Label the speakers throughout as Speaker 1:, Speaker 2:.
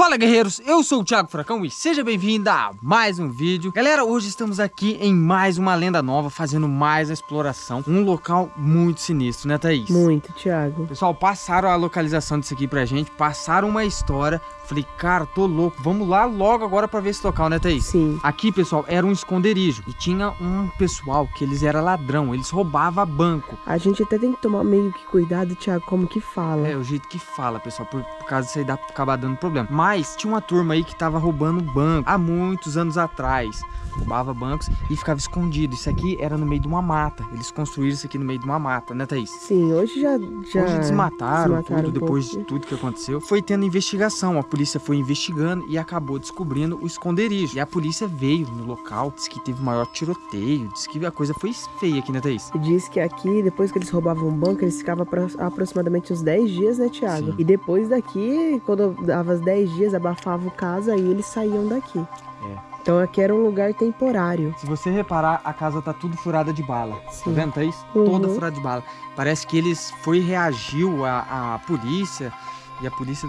Speaker 1: Fala guerreiros, eu sou o Thiago Furacão e seja bem-vindo a mais um vídeo. Galera, hoje estamos aqui em mais uma lenda nova, fazendo mais a exploração Um local muito sinistro, né Thaís?
Speaker 2: Muito, Thiago.
Speaker 1: Pessoal, passaram a localização disso aqui pra gente, passaram uma história Falei, cara, tô louco, vamos lá logo agora pra ver esse local, né Thaís?
Speaker 2: Sim.
Speaker 1: Aqui, pessoal, era um esconderijo e tinha um pessoal que eles eram ladrão, eles roubavam banco.
Speaker 2: A gente até tem que tomar meio que cuidado, Thiago, como que fala.
Speaker 1: É, o jeito que fala, pessoal, por, por causa disso aí dá pra acabar dando problema. Mas tinha uma turma aí que tava roubando banco há muitos anos atrás Roubava bancos e ficava escondido Isso aqui era no meio de uma mata Eles construíram isso aqui no meio de uma mata, né Thaís?
Speaker 2: Sim, hoje já, já
Speaker 1: Hoje desmataram,
Speaker 2: desmataram
Speaker 1: tudo,
Speaker 2: um
Speaker 1: depois
Speaker 2: pouco.
Speaker 1: de tudo que aconteceu. Foi tendo investigação, a polícia foi investigando e acabou descobrindo o esconderijo. E a polícia veio no local, disse que teve maior tiroteio, disse que a coisa foi feia aqui, né, Thaís?
Speaker 2: Diz que aqui, depois que eles roubavam um banco, eles ficavam apro- aproximadamente uns 10 dias, né, Thiago?
Speaker 1: Sim.
Speaker 2: E depois daqui, quando dava os 10 dias, abafava o caso, aí eles saíam daqui.
Speaker 1: É.
Speaker 2: Então aqui era um lugar temporário.
Speaker 1: Se você reparar, a casa tá tudo furada de bala. Tá
Speaker 2: Sim.
Speaker 1: vendo, Thaís?
Speaker 2: Uhum.
Speaker 1: Toda furada de bala. Parece que eles foi reagiu à, à polícia e a polícia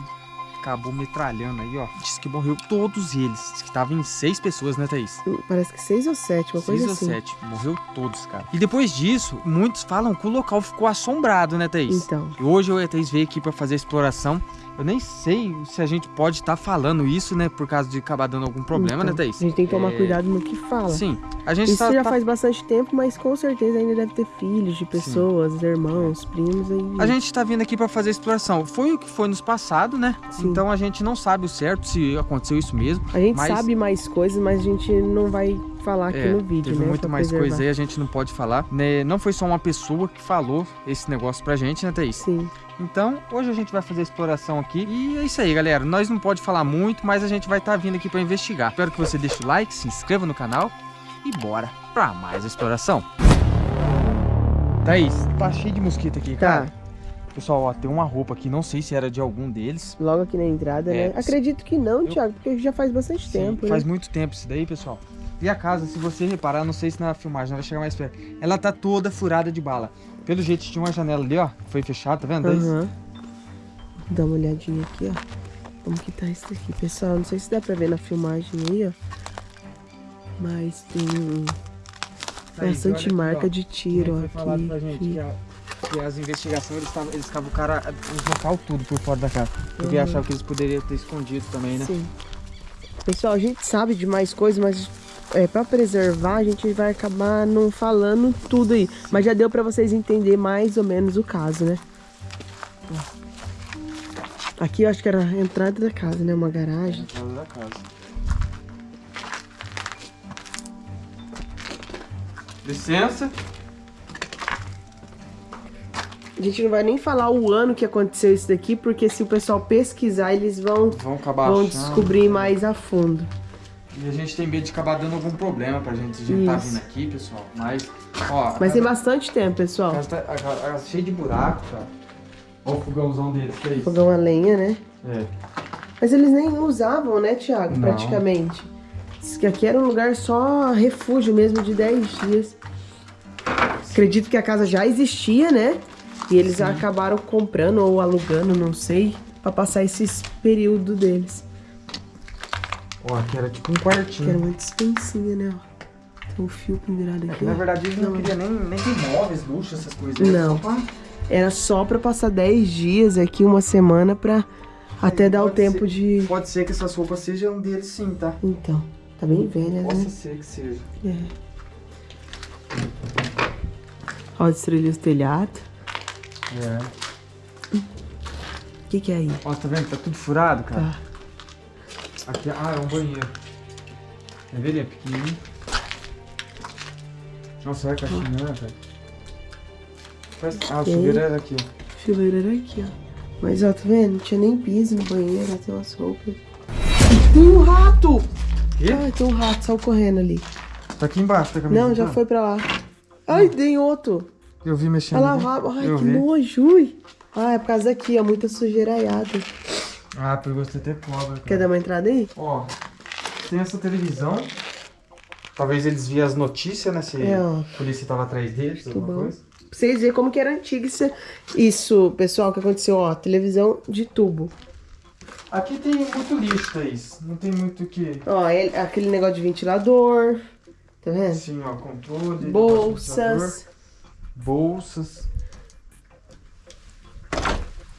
Speaker 1: acabou metralhando aí, ó. Diz que morreu todos eles. Diz que tava em seis pessoas, né, Thaís?
Speaker 2: Parece que 6 ou 7, uma
Speaker 1: Seis
Speaker 2: coisa
Speaker 1: ou
Speaker 2: assim.
Speaker 1: sete. Morreu todos, cara. E depois disso, muitos falam que o local ficou assombrado, né, Thaís?
Speaker 2: Então,
Speaker 1: E hoje eu e a Thaís veio aqui pra fazer a exploração. Eu nem sei se a gente pode estar falando isso, né? Por causa de acabar dando algum problema,
Speaker 2: então,
Speaker 1: né, Thaís?
Speaker 2: A gente tem que tomar
Speaker 1: É,
Speaker 2: cuidado no que fala.
Speaker 1: Sim. A gente
Speaker 2: Isso
Speaker 1: tá,
Speaker 2: já
Speaker 1: tá-
Speaker 2: faz bastante tempo, mas com certeza ainda deve ter filhos de pessoas, irmãos, primos aí.
Speaker 1: A gente tá vindo aqui pra fazer a exploração. Foi o que foi nos passado, né?
Speaker 2: Sim.
Speaker 1: Então a gente não sabe o certo se aconteceu isso mesmo.
Speaker 2: A gente
Speaker 1: Mas-
Speaker 2: sabe mais coisas, mas a gente não vai falar aqui
Speaker 1: É,
Speaker 2: no vídeo,
Speaker 1: teve
Speaker 2: né?
Speaker 1: muito
Speaker 2: pra
Speaker 1: mais
Speaker 2: preservar.
Speaker 1: coisa aí, a gente não pode falar. Né? Não foi só uma pessoa que falou esse negócio pra gente, né, Thaís?
Speaker 2: Sim.
Speaker 1: Então, hoje a gente vai fazer a exploração aqui. E é isso aí, galera. Nós não pode falar muito, mas a gente vai estar vindo aqui para investigar. Espero que você deixe o like, se inscreva no canal e bora para mais exploração. Thaís, tá cheio de mosquito aqui,
Speaker 2: Tá.
Speaker 1: cara. Pessoal, ó, tem uma roupa aqui, não sei se era de algum deles.
Speaker 2: Logo aqui na entrada,
Speaker 1: É,
Speaker 2: né? Acredito que não,
Speaker 1: eu-
Speaker 2: Thiago, porque já faz bastante
Speaker 1: Sim,
Speaker 2: tempo,
Speaker 1: faz
Speaker 2: né?
Speaker 1: muito tempo isso daí, pessoal. E a casa, se você reparar, não sei se na filmagem não vai chegar mais perto. Ela tá toda furada de bala. Pelo jeito tinha uma janela ali, ó, foi fechada, tá vendo?
Speaker 2: Aham. Dá uma olhadinha aqui, ó. Como que tá isso aqui, pessoal? Não sei se dá pra ver na filmagem aí, ó. Mas tem
Speaker 1: Thaís,
Speaker 2: bastante marca
Speaker 1: ó.
Speaker 2: de tiro aqui.
Speaker 1: A- que as investigações eles, tavam, eles cavucaram a- os local tudo por fora da casa. Porque
Speaker 2: Uhum.
Speaker 1: achava que eles poderiam ter escondido também, né?
Speaker 2: Sim. Pessoal, a gente sabe de mais coisas, mas é, para preservar a gente vai acabar não falando tudo aí. Mas já deu pra vocês entender mais ou menos o caso, né? Aqui eu acho que era a entrada da casa, né? Uma garagem.
Speaker 1: Entrada da casa. Licença.
Speaker 2: A gente não vai nem falar o ano que aconteceu isso daqui, porque se o pessoal pesquisar, eles vão,
Speaker 1: Vão acabar
Speaker 2: vão descobrir mais a fundo.
Speaker 1: E a gente tem medo de acabar dando algum problema pra gente a gente tá
Speaker 2: Isso.
Speaker 1: vindo aqui, pessoal. Mas, ó, a
Speaker 2: Mas tem bastante tempo,
Speaker 1: a
Speaker 2: pessoal.
Speaker 1: casa tá a casa tá cheia de buraco, cara. Olha o fogãozão deles, que é isso?
Speaker 2: Fogão a lenha, né?
Speaker 1: É.
Speaker 2: Mas eles nem usavam, né, Thiago?
Speaker 1: Não.
Speaker 2: Praticamente. Diz que aqui era um lugar só refúgio mesmo de 10 dias. Acredito que a casa já existia, né? E eles
Speaker 1: Sim.
Speaker 2: acabaram comprando ou alugando, não sei, pra passar esses períodos deles.
Speaker 1: Ó, aqui era tipo um
Speaker 2: Que era
Speaker 1: quartinho.
Speaker 2: muito expensinha, né? ó. Tem um fio pendurado
Speaker 1: É
Speaker 2: aqui.
Speaker 1: que, na verdade eles não,
Speaker 2: Não.
Speaker 1: queriam nem, nem ter móveis, luxo, essas coisas. Era
Speaker 2: Não.
Speaker 1: Só pra...
Speaker 2: Era só pra passar 10 dias aqui, uma semana, pra até dar o
Speaker 1: pode
Speaker 2: tempo
Speaker 1: ser-
Speaker 2: de.
Speaker 1: Pode ser que essas roupas sejam deles sim, tá?
Speaker 2: Então, tá bem velha,
Speaker 1: Possa
Speaker 2: né?
Speaker 1: ser que seja.
Speaker 2: É. Ó, destruir os telhados.
Speaker 1: É.
Speaker 2: O que que é aí?
Speaker 1: Ó, tá vendo? Tá tudo furado, cara.
Speaker 2: Tá.
Speaker 1: Aqui, ah, é um banheiro. Quer ver? Ele é pequenininho. Nossa, olha a caixinha, né, velho? Parece- Ah, o
Speaker 2: Tem.
Speaker 1: chuveiro era aqui.
Speaker 2: Chuveiro era aqui, ó. Mas ó, tá vendo? Não tinha nem piso no banheiro, ó, tem umas roupas. Tem um rato!
Speaker 1: Quê?
Speaker 2: Ai, tem um rato, saiu correndo ali.
Speaker 1: Tá aqui embaixo, tá caminhando.
Speaker 2: Não, já foi pra lá. Ai, tem outro.
Speaker 1: Eu vi mexendo.
Speaker 2: O
Speaker 1: ali.
Speaker 2: rabo. Ai,
Speaker 1: Eu
Speaker 2: que
Speaker 1: vi.
Speaker 2: nojo. ui. Ah, é por causa daqui, ó. Muita sujeiraiada.
Speaker 1: Ah, pegou você até cobra,
Speaker 2: Quer
Speaker 1: cara.
Speaker 2: dar uma entrada aí?
Speaker 1: Ó, tem essa televisão. Talvez eles viam as notícias, né? Se
Speaker 2: É,
Speaker 1: a polícia tava atrás deles, alguma
Speaker 2: bom.
Speaker 1: coisa.
Speaker 2: Pra vocês verem como que era antigo isso, isso, pessoal, que aconteceu, ó. Televisão de tubo.
Speaker 1: Aqui tem muito lixo, Thaís. Não tem muito o que...
Speaker 2: Ó, ele- aquele negócio de ventilador. Tá vendo?
Speaker 1: Assim, ó, controle.
Speaker 2: Bolsas.
Speaker 1: Bolsas.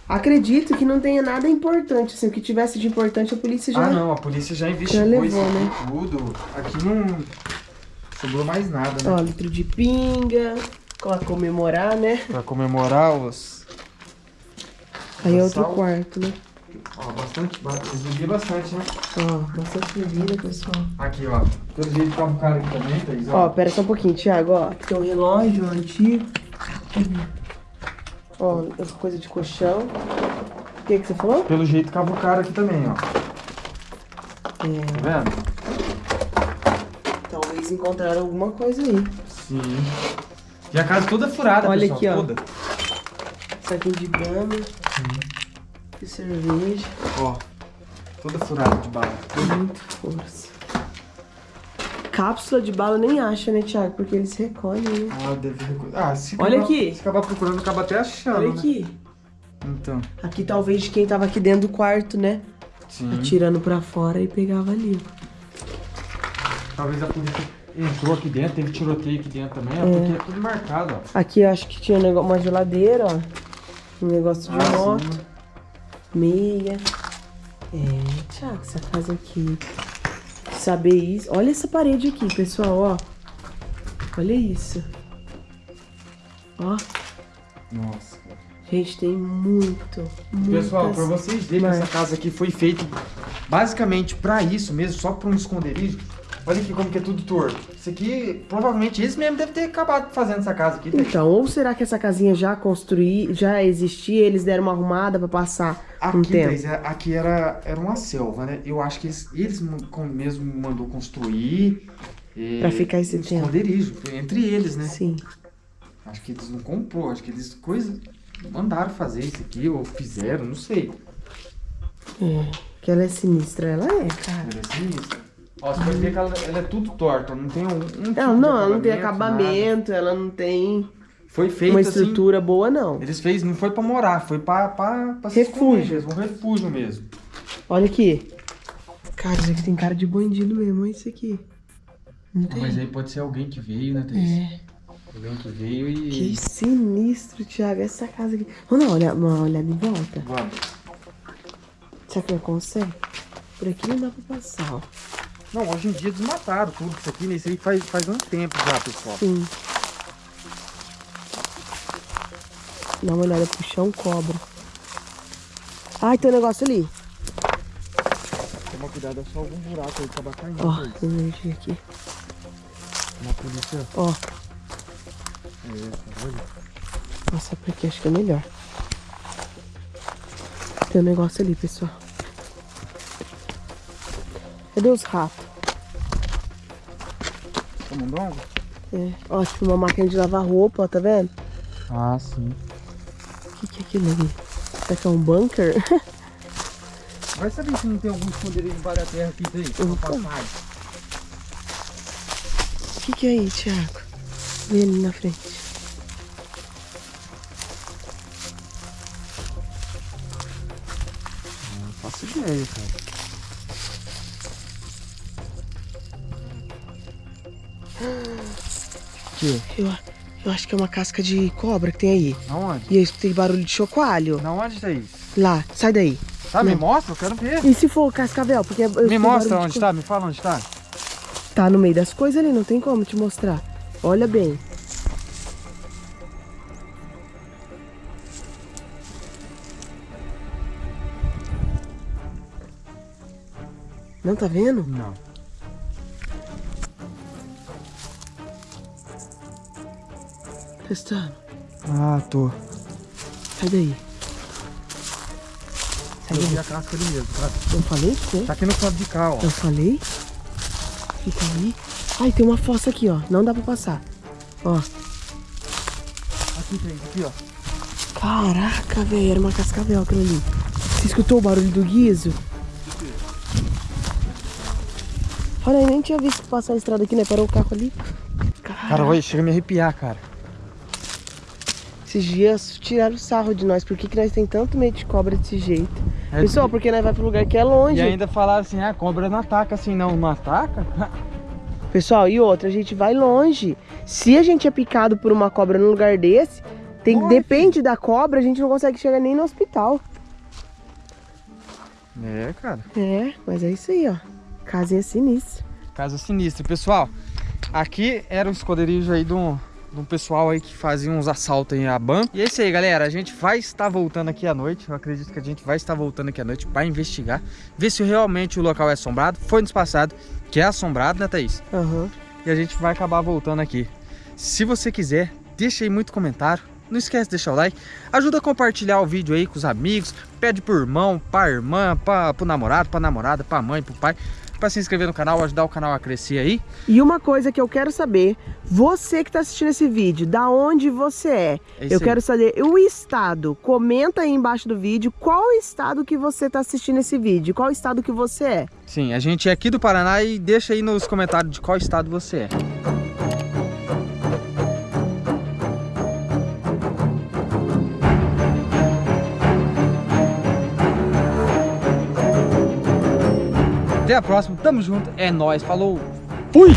Speaker 2: Acredito que não tenha nada importante. Assim, o que tivesse de importante a polícia já.
Speaker 1: Ah, não, a polícia já investigou
Speaker 2: Já levou, né?
Speaker 1: tudo. Aqui não sobrou mais nada, né?
Speaker 2: Ó, litro de pinga. Pra comemorar, né?
Speaker 1: Pra comemorar os...
Speaker 2: Aí é outro quarto, né?
Speaker 1: Ó, bastante, vocês bebiam bastante, né?
Speaker 2: Ó, bastante bebida, pessoal.
Speaker 1: Aqui, ó. Pelo jeito tava um cara aqui também, Thaís,
Speaker 2: Ó, pera só um pouquinho, Thiago, ó. Aqui tem um relógio antigo. Ó, essa coisa de colchão. O que que você falou?
Speaker 1: Pelo jeito cavucaram aqui também, ó.
Speaker 2: É,
Speaker 1: Tá vendo?
Speaker 2: talvez encontraram alguma coisa aí.
Speaker 1: Sim. E a casa toda furada,
Speaker 2: Olha
Speaker 1: pessoal,
Speaker 2: aqui, ó.
Speaker 1: toda.
Speaker 2: Saquinho de gama. Cerveja.
Speaker 1: Ó, toda furada de bala.
Speaker 2: Muito força. Cápsula de bala nem acha, né, Thiago? Porque eles recolhem, né?
Speaker 1: Ah, deve... Ah, se
Speaker 2: Olha
Speaker 1: acabar-
Speaker 2: aqui.
Speaker 1: Se acabar procurando, acaba até achando,
Speaker 2: Olha
Speaker 1: né?
Speaker 2: aqui.
Speaker 1: Então,
Speaker 2: Aqui talvez de quem tava aqui dentro do quarto, né?
Speaker 1: sim.
Speaker 2: Atirando pra fora e pegava ali.
Speaker 1: Talvez a polícia entrou aqui dentro, teve tiroteio aqui dentro também, ó, porque é tudo marcado, ó.
Speaker 2: Aqui eu acho que tinha um negócio, uma geladeira, ó. Um negócio de
Speaker 1: Ah,
Speaker 2: moto,
Speaker 1: sim.
Speaker 2: Meia. É, Thiago, essa casa aqui. Saber isso. Olha essa parede aqui, pessoal, ó. Olha isso. Ó,
Speaker 1: Nossa.
Speaker 2: gente, tem muito,
Speaker 1: Pessoal, pra vocês verem essa casa aqui foi feita basicamente pra isso mesmo, só pra um esconderijo. Olha aqui como que é tudo torto. Isso aqui, provavelmente, eles mesmo devem ter acabado fazendo essa casa aqui.
Speaker 2: Então, ou será que essa casinha já construí, já existia, eles deram uma arrumada pra passar um
Speaker 1: Aqui,
Speaker 2: tempo?
Speaker 1: Thaís, é- aqui era, era uma selva, né? Eu acho que eles, eles mesmo mandou construir. eh,
Speaker 2: Pra ficar esse
Speaker 1: um
Speaker 2: tempo.
Speaker 1: esconderijo, entre eles, né?
Speaker 2: Sim.
Speaker 1: Acho que eles não comprou, acho que eles coisa, mandaram fazer isso aqui, ou fizeram, não sei.
Speaker 2: É, que ela é sinistra, ela é, cara.
Speaker 1: Era sinistro. Ó, você pode ver que ela, ela é tudo torta, não tem um. um tipo
Speaker 2: Ela não, ela não tem
Speaker 1: nada.
Speaker 2: acabamento, ela não tem
Speaker 1: Foi feito
Speaker 2: uma
Speaker 1: assim.
Speaker 2: estrutura boa, não.
Speaker 1: Eles fez, não foi pra morar, foi pra, pra, pra
Speaker 2: Refúgio.
Speaker 1: mesmo, um refúgio mesmo.
Speaker 2: Olha aqui. Cara, isso aqui tem cara de bandido mesmo, olha isso aqui. Não tem?
Speaker 1: Mas aí pode ser alguém que veio, né, Thaís?
Speaker 2: É.
Speaker 1: Alguém que veio e.
Speaker 2: Que sinistro, Thiago, essa casa aqui. Vamos dar uma olhada, uma olhada em volta?
Speaker 1: Vamos.
Speaker 2: Será que eu consegue? Por aqui não dá pra passar, ó.
Speaker 1: Não, hoje em dia desmataram tudo isso aqui, né? Isso aí faz, faz um tempo já, pessoal.
Speaker 2: Sim. Dá uma olhada pro chão, cobra. Ai, tem um negócio ali.
Speaker 1: Toma cuidado, é só algum buraco aí que acaba caindo.
Speaker 2: Ó, tem energia aqui.
Speaker 1: Uma polícia.
Speaker 2: Ó,
Speaker 1: É olha.
Speaker 2: Passar por aqui, acho que é melhor. Tem um negócio ali, pessoal. Cadê os ratos?
Speaker 1: Tomando água?
Speaker 2: É. Ó, tem uma máquina de lavar roupa, ó, tá vendo?
Speaker 1: Ah, sim.
Speaker 2: O que, que é aquilo ali? Será que é um bunker?
Speaker 1: Vai saber se não tem algum esconderijo embaixo da terra aqui, passagem.
Speaker 2: O que, que é aí, Thiago? Vem ali na frente.
Speaker 1: Não faço ideia, cara.
Speaker 2: Eu, eu acho que é uma casca de cobra que tem aí.
Speaker 1: Aonde?
Speaker 2: E eu escutei barulho de chocoalho.
Speaker 1: Na onde, Thaís?
Speaker 2: Lá, sai daí.
Speaker 1: Tá, me mostra, eu quero ver.
Speaker 2: E se for cascavel? Porque eu
Speaker 1: Me mostra onde
Speaker 2: de
Speaker 1: tá, me fala onde tá.
Speaker 2: Tá no meio das coisas ali, não tem como te mostrar. Olha bem. Não tá vendo?
Speaker 1: Não.
Speaker 2: Testando.
Speaker 1: Ah, tô.
Speaker 2: Sai daí. Sai
Speaker 1: Eu vi
Speaker 2: daí.
Speaker 1: a casca ali mesmo, cara.
Speaker 2: Eu falei pra você?
Speaker 1: Tá aqui no canto de cá, ó.
Speaker 2: Eu falei? Fica aí. Ai, tem uma fossa aqui, ó. Não dá pra passar. Ó.
Speaker 1: Aqui, Thaís, aqui, ó.
Speaker 2: Caraca, velho. Era uma cascavel aquilo ali. Você escutou o barulho do guiso? Olha, eu nem tinha visto passar a estrada aqui, né? Parou o carro ali.
Speaker 1: Cara, olha, chega a me arrepiar, cara.
Speaker 2: Esses dias tiraram sarro de nós. Por que, que nós tem tanto medo de cobra desse jeito?
Speaker 1: É
Speaker 2: Pessoal, porque nós vai pro lugar que é longe.
Speaker 1: E ainda falaram assim, ah, a cobra não ataca assim, não. Não ataca?
Speaker 2: Pessoal, e outra, a gente vai longe. Se a gente é picado por uma cobra num lugar desse, tem,
Speaker 1: Morre.
Speaker 2: depende da cobra, a gente não consegue chegar nem no hospital.
Speaker 1: É, cara.
Speaker 2: É, mas é isso aí, ó. Casinha sinistra.
Speaker 1: Casa sinistra. Pessoal, aqui era o esconderijo aí de um, um pessoal aí que fazia uns assaltos aí a banco. E é isso aí, galera. A gente vai estar voltando aqui à noite. Eu acredito que a gente vai estar voltando aqui à noite para investigar. Ver se realmente o local é assombrado. Foi nos passado que é assombrado, né, Thaís?
Speaker 2: Aham.
Speaker 1: E a gente vai acabar voltando aqui. Se você quiser, deixa aí muito comentário. Não esquece de deixar o like. Ajuda a compartilhar o vídeo aí com os amigos. Pede pro irmão, pra irmã, pra, pro namorado, pra namorada, pra mãe, pro pai. Pra se inscrever no canal, ajudar o canal a crescer aí.
Speaker 2: E uma coisa que eu quero saber, você que tá assistindo esse vídeo, da onde você é?
Speaker 1: É
Speaker 2: eu
Speaker 1: aí.
Speaker 2: quero saber o estado. Comenta aí embaixo do vídeo qual estado que você tá assistindo esse vídeo, qual estado que você é.
Speaker 1: Sim, a gente é aqui do Paraná e deixa aí nos comentários de qual estado você é. Até a próxima, tamo junto, é nóis, falou, fui!